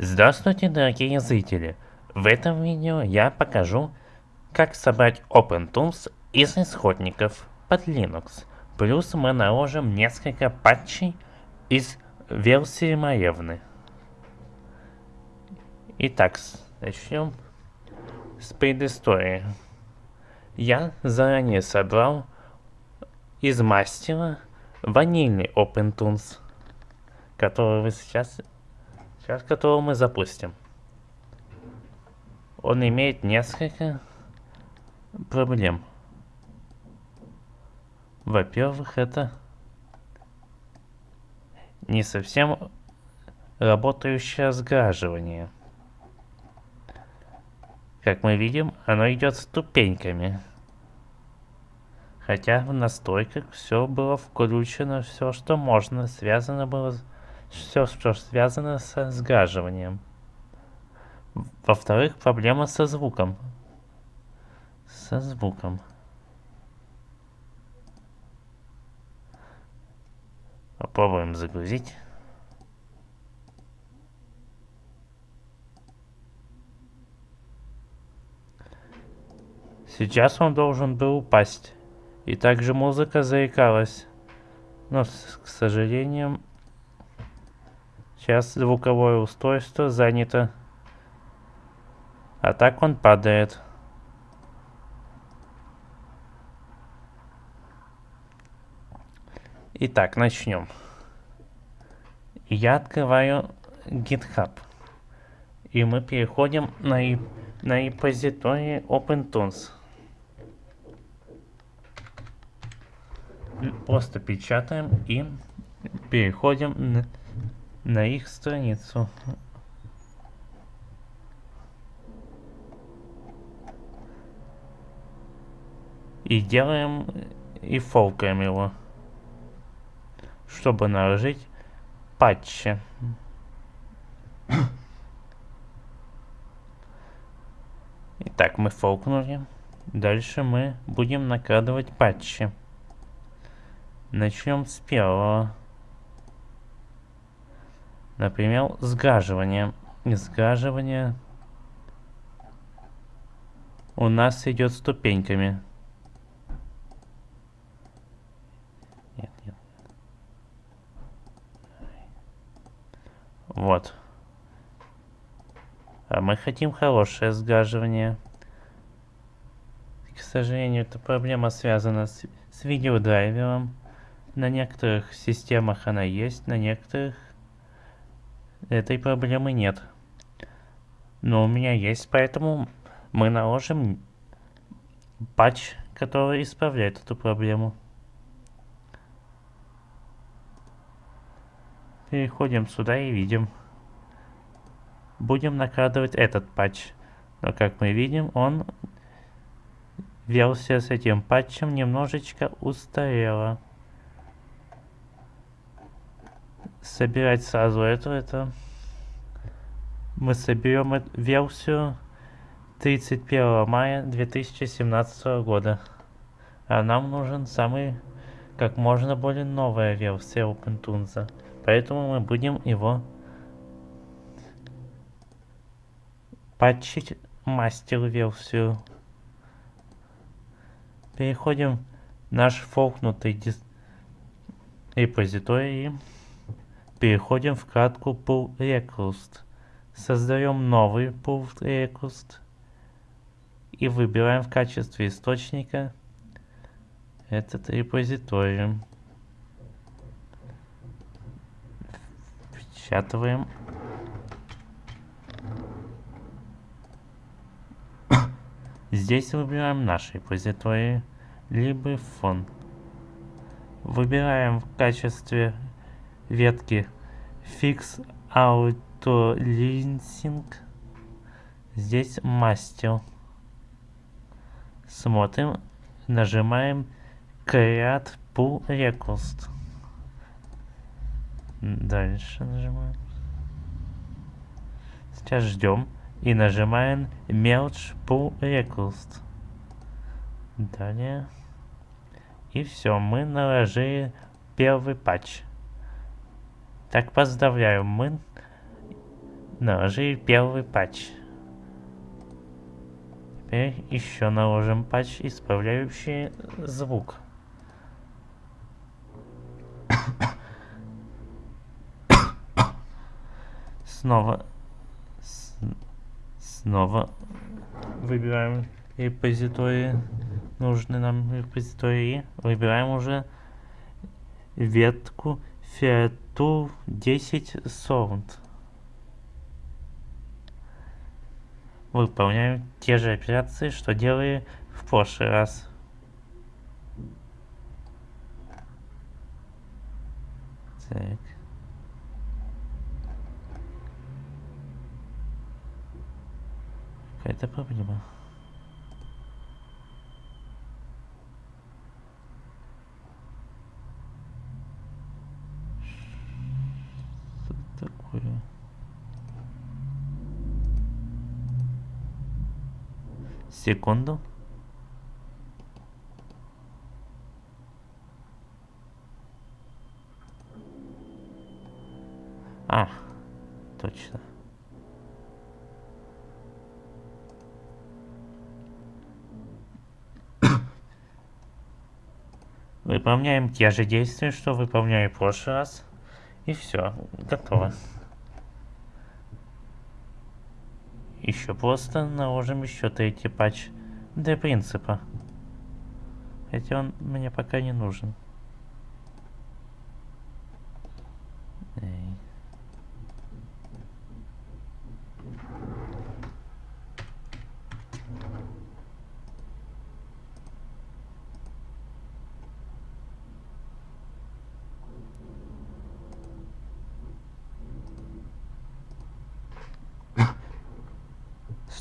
Здравствуйте, дорогие зрители! В этом видео я покажу, как собрать OpenTools из исходников под Linux. Плюс мы наложим несколько патчей из версии Маевны. Итак, начнем с предыстории. Я заранее собрал из мастера ванильный OpenTools, который вы сейчас Сейчас которого мы запустим. Он имеет несколько проблем. Во-первых, это не совсем работающее сгаживание. Как мы видим, оно идет ступеньками. Хотя в настройках все было включено, все, что можно, связано было с все, что связано со сгаживанием. Во-вторых, проблема со звуком. Со звуком. Попробуем загрузить. Сейчас он должен был упасть. И также музыка заикалась. Но, к сожалению, Сейчас звуковое устройство занято. А так он падает. Итак, начнем. Я открываю GitHub. И мы переходим на, на репозиторий OpenTools. Просто печатаем и переходим на на их страницу. И делаем и фолкаем его, чтобы наложить патчи. Итак, мы фолкнули. Дальше мы будем накладывать патчи. Начнем с первого. Например, сгаживание. Сгаживание у нас идет ступеньками. Нет, нет. Вот. А мы хотим хорошее сгаживание. К сожалению, эта проблема связана с, с видеодрайвером. На некоторых системах она есть, на некоторых этой проблемы нет. Но у меня есть, поэтому мы наложим патч, который исправляет эту проблему. Переходим сюда и видим. Будем накладывать этот патч. Но как мы видим, он версия с этим патчем немножечко устарела собирать сразу эту, это мы соберем версию 31 мая 2017 года. А нам нужен самый, как можно более новая версия OpenTunes. Поэтому мы будем его патчить мастер версию. Переходим в наш фолкнутый репозиторий. Переходим в вкладку Pull Request. Создаем новый Pull Request. И выбираем в качестве источника этот репозиторий. Впечатываем. Здесь выбираем наш репозиторий, либо фон. Выбираем в качестве ветки Fix Auto Linsing. Здесь мастер. Смотрим, нажимаем Create Pull Request. Дальше нажимаем. Сейчас ждем и нажимаем Merge Pull Request. Далее. И все, мы наложили первый патч. Так, поздравляю, мы Наложили первый патч. Теперь еще наложим патч, исправляющий звук. Снова снова выбираем репозитории, нужный нам репозитории, выбираем уже ветку Fiatu 10 Sound. Выполняем те же операции, что делали в прошлый раз. Так. Какая-то проблема. Что такое? Секунду. А, точно. Выполняем те же действия, что выполняли в прошлый раз. И все, готово. Еще просто наложим еще третий патч для принципа. Хотя он мне пока не нужен.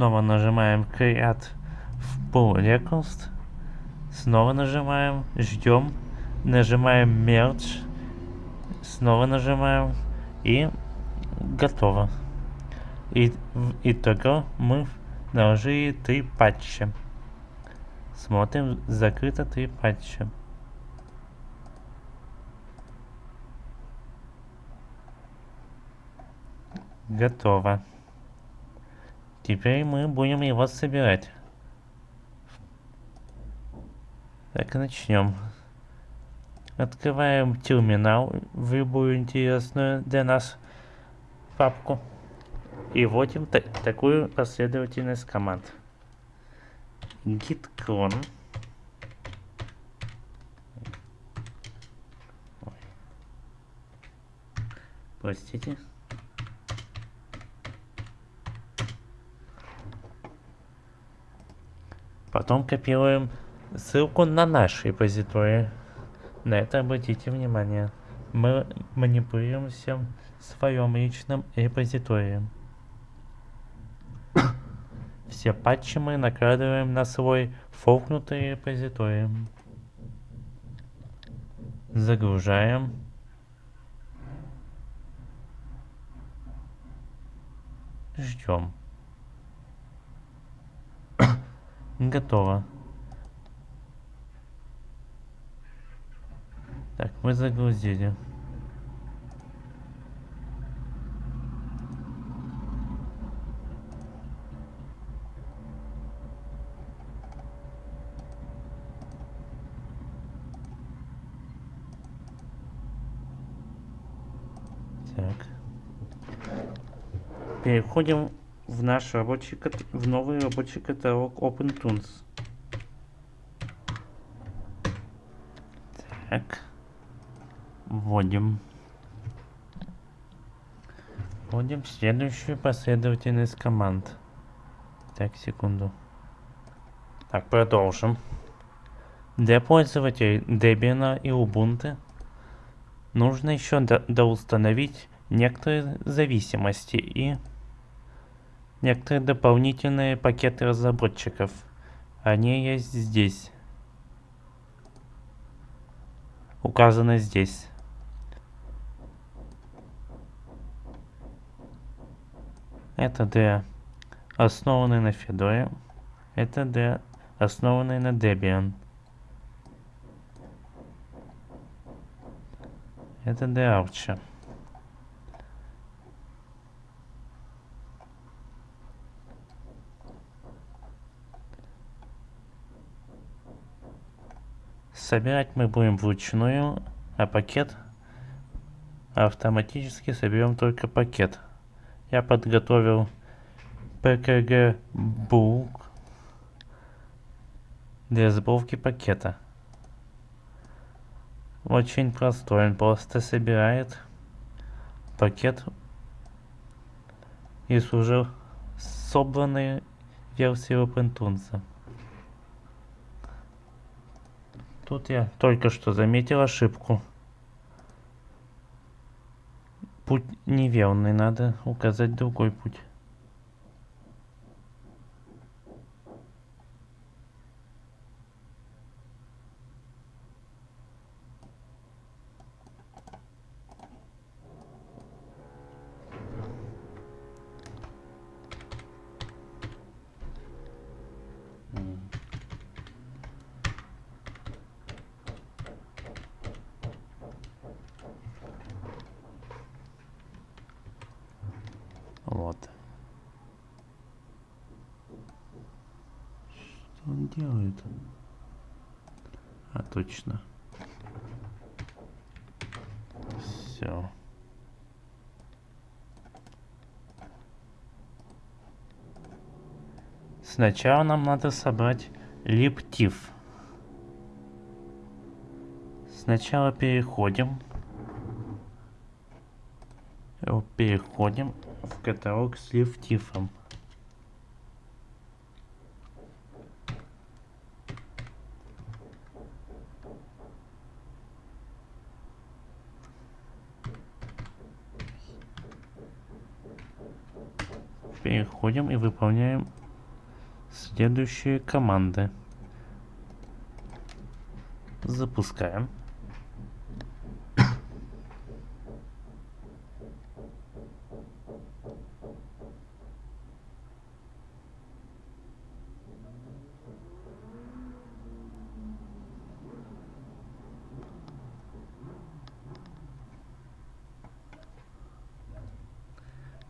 Снова нажимаем Create Pull Request. Снова нажимаем, ждем, нажимаем Merge. Снова нажимаем и готово. И в итоге мы наложили три патча. Смотрим, закрыто три патча. Готово. Теперь мы будем его собирать. Так, начнем. Открываем терминал в любую интересную для нас папку. И вводим та такую последовательность команд. git clone. Простите. Потом копируем ссылку на наш репозиторий. На это обратите внимание. Мы манипулируем всем в своем личном репозитории. Все патчи мы накладываем на свой фолкнутый репозиторий. Загружаем. Ждем. Готово. Так, мы загрузили. Так. Переходим в наш рабочий в новый рабочий каталог OpenTunes. Так. Вводим. Вводим следующую последовательность команд. Так, секунду. Так, продолжим. Для пользователей Debian и Ubuntu нужно еще доустановить некоторые зависимости и некоторые дополнительные пакеты разработчиков. Они есть здесь. Указаны здесь. Это для основанный на Fedora. Это для основанный на Debian. Это для Arch. Собирать мы будем вручную, а пакет автоматически соберем только пакет. Я подготовил PKG Book для сборки пакета. Очень простой, он просто собирает пакет из уже собранной версии OpenTunes. Тут я только что заметил ошибку. Путь неверный, надо указать другой путь. Вот. Что он делает? А, точно. Все. Сначала нам надо собрать лептив. Сначала переходим. Переходим в каталог с лифтифом. Переходим и выполняем следующие команды. Запускаем.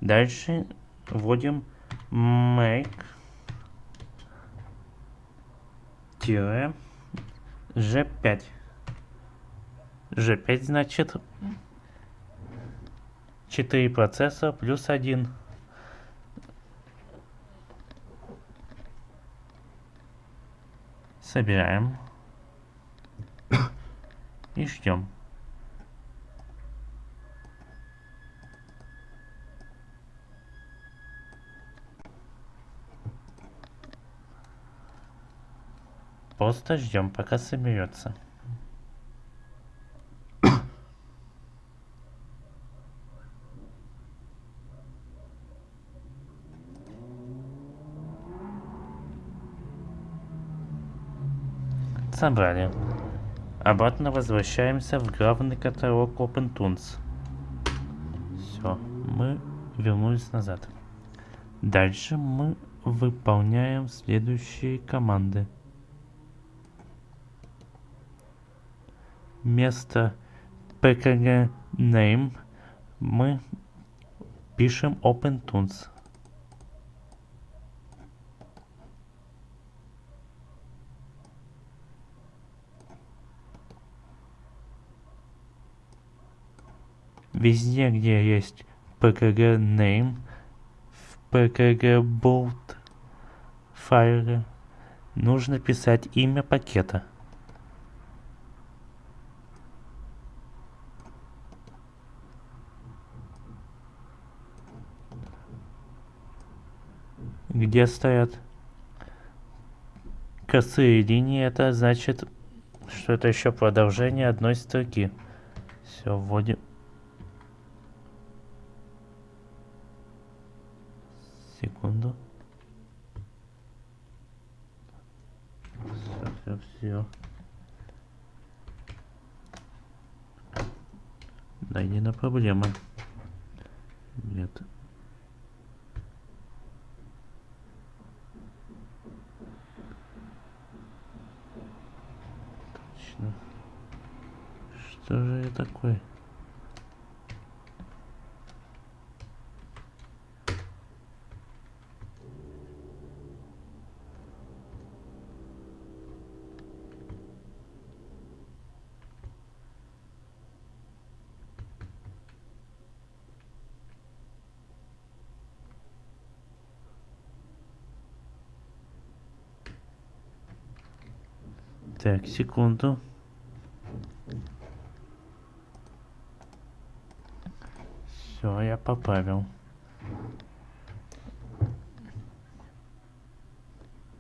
Дальше вводим make тире g5. g5 значит 4 процесса плюс 1. Собираем и ждем. Просто ждем, пока соберется. Собрали. Обратно возвращаемся в главный каталог OpenTunes. Все, мы вернулись назад. Дальше мы выполняем следующие команды. Вместо pkg name мы пишем OpenTunes. Везде, где есть pkg name, в pkg boot файле нужно писать имя пакета. Где стоят косые линии, это значит, что это еще продолжение одной строки. Все, вводим. Секунду. Все, все, все. Да, не на проблема. Нет. интересно. Что же я такой? Так, секунду. Поправил.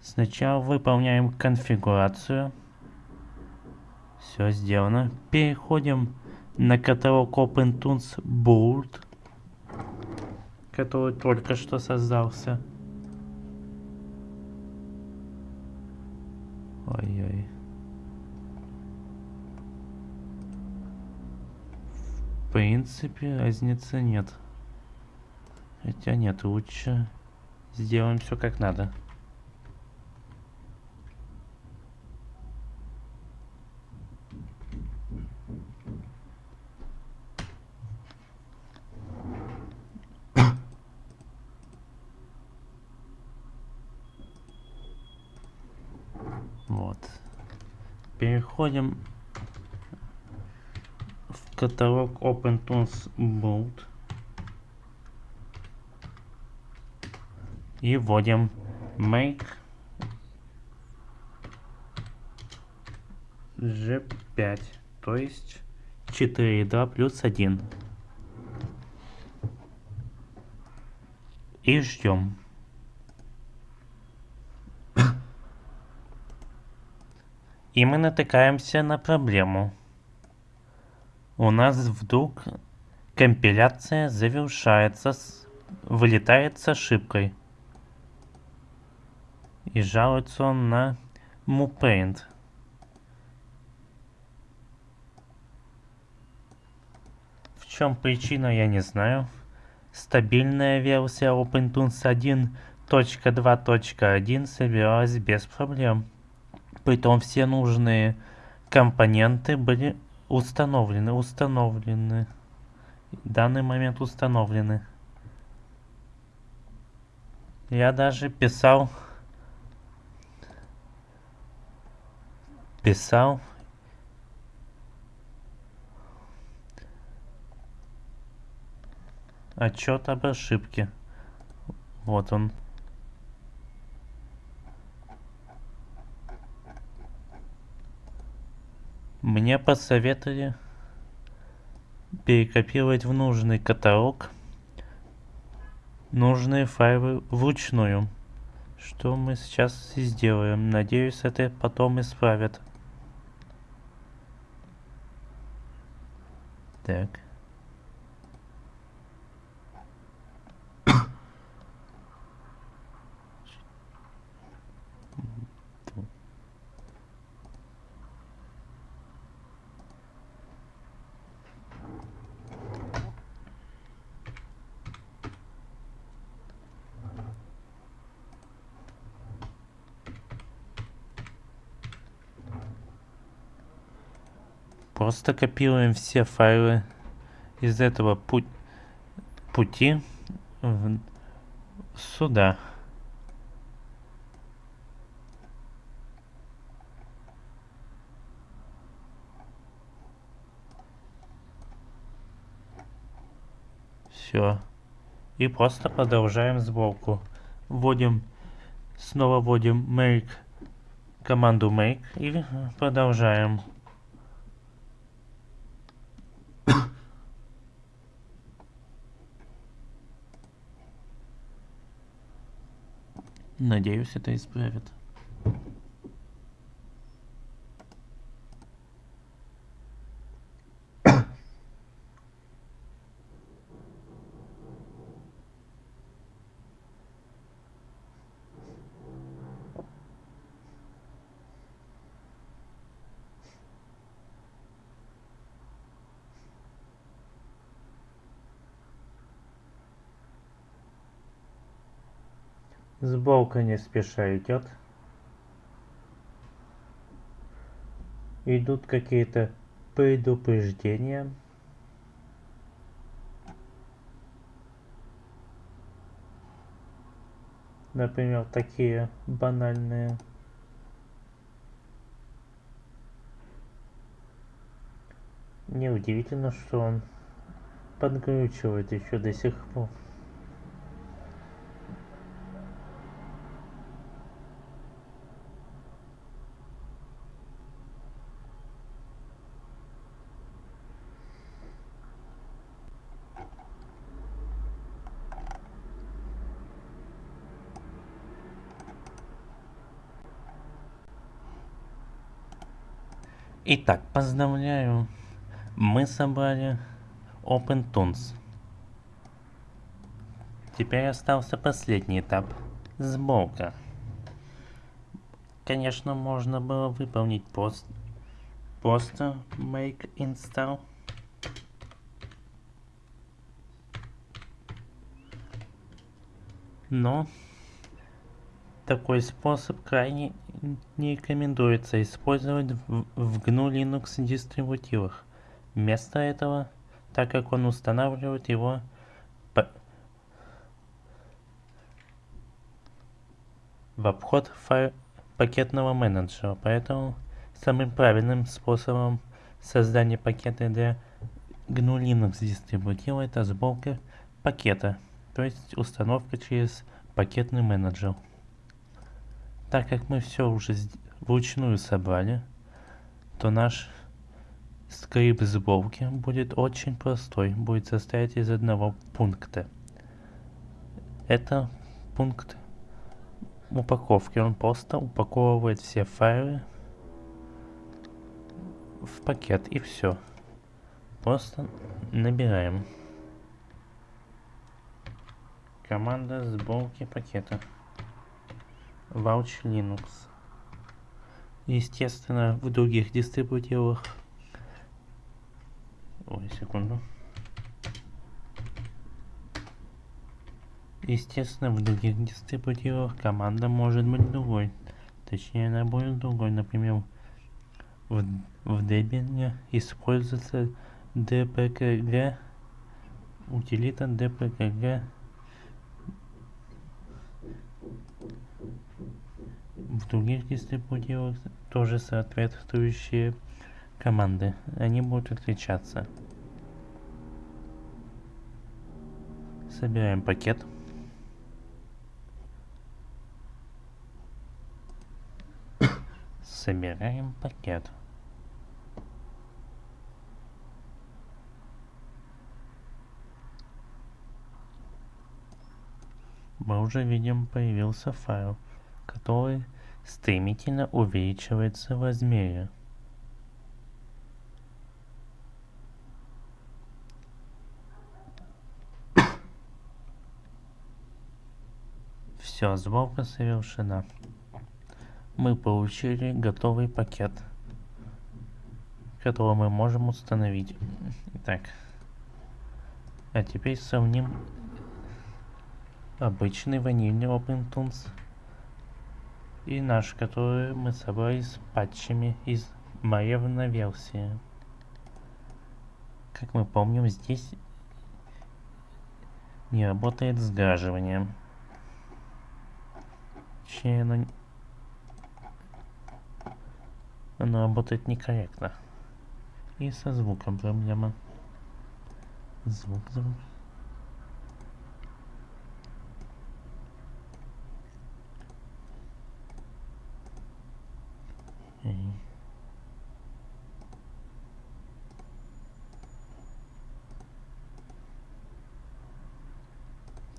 Сначала выполняем конфигурацию. Все сделано. Переходим на каталог OpenTunes Board, который только что создался. Ой-ой. В принципе, разницы нет. Хотя нет, лучше сделаем все как надо. Вот. Переходим в каталог OpenTunes Boot. И вводим make G5, то есть 4,2 плюс 1. И ждем. И мы натыкаемся на проблему. У нас вдруг компиляция завершается, с... вылетает с ошибкой. И жалуется он на MuPaint. В чем причина, я не знаю. Стабильная версия OpenTunes 1.2.1 собиралась без проблем. Притом все нужные компоненты были установлены, установлены. В данный момент установлены. Я даже писал, писал отчет об ошибке. Вот он. Мне посоветовали перекопировать в нужный каталог нужные файлы вручную. Что мы сейчас и сделаем. Надеюсь, это потом исправят. Так. Просто копируем все файлы из этого путь, пути в, сюда. Все. И просто продолжаем сборку. Вводим, снова вводим make, команду make и продолжаем. Надеюсь, это исправит. Сборка не спеша идет. Идут какие-то предупреждения. Например, такие банальные. Неудивительно, что он подгручивает еще до сих пор. Итак, поздравляю. Мы собрали OpenTunes. Теперь остался последний этап. Сборка. Конечно, можно было выполнить пост, просто make install. Но такой способ крайне не рекомендуется использовать в, в GNU Linux дистрибутивах. Вместо этого, так как он устанавливает его по в обход файл пакетного менеджера, поэтому самым правильным способом создания пакета для GNU Linux дистрибутива это сборка пакета, то есть установка через пакетный менеджер. Так как мы все уже вручную собрали, то наш скрипт сборки будет очень простой, будет состоять из одного пункта. Это пункт упаковки. Он просто упаковывает все файлы в пакет и все. Просто набираем. Команда сборки пакета. Vouch Linux. Естественно, в других дистрибутивах... Ой, секунду. Естественно, в других дистрибутивах команда может быть другой. Точнее, она будет другой. Например, в, в Debian используется dpkg, утилита dpkg в других дистрибутивах тоже соответствующие команды. Они будут отличаться. Собираем пакет. Собираем пакет. Мы уже видим появился файл, который стремительно увеличивается в размере. Все, сборка совершена. Мы получили готовый пакет, который мы можем установить. Так. А теперь сравним обычный ванильный OpenTunes и наш, который мы собрали с патчами из Маревна версии. Как мы помним, здесь не работает сгаживание. Точнее, оно, оно работает некорректно. И со звуком проблема. Звук, звук.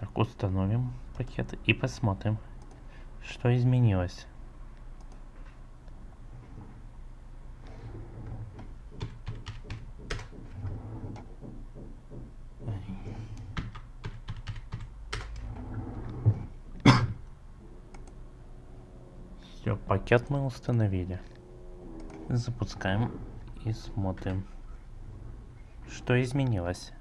Так, установим пакет и посмотрим, что изменилось. Все, пакет мы установили. Запускаем и смотрим, что изменилось.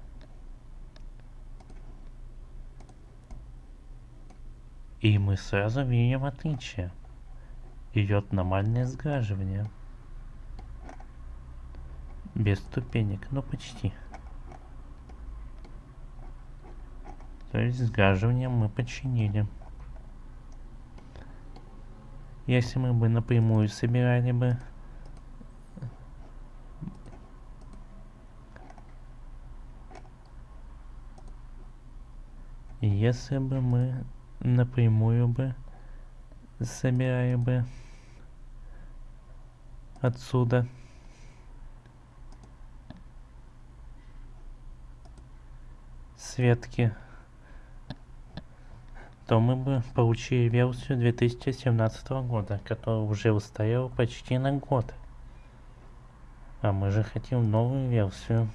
И мы сразу видим отличие. Идет нормальное сгаживание. Без ступенек, но почти. То есть сгаживание мы починили. Если мы бы напрямую собирали бы если бы мы напрямую бы собирали бы отсюда светки то мы бы получили версию 2017 года, которая уже устарела почти на год. А мы же хотим новую версию.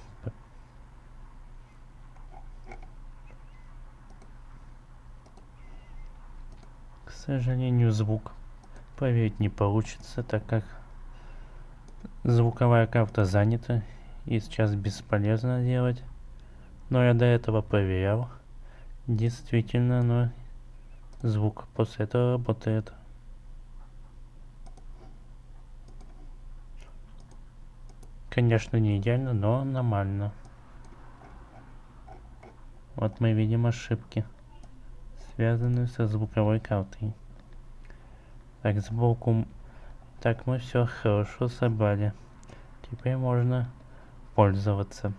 К сожалению, звук проверить не получится, так как звуковая карта занята и сейчас бесполезно делать. Но я до этого проверял. Действительно, но звук после этого работает. Конечно, не идеально, но нормально. Вот мы видим ошибки, связанные со звуковой картой. Так, сбоку... Так, мы все хорошо собрали. Теперь можно пользоваться.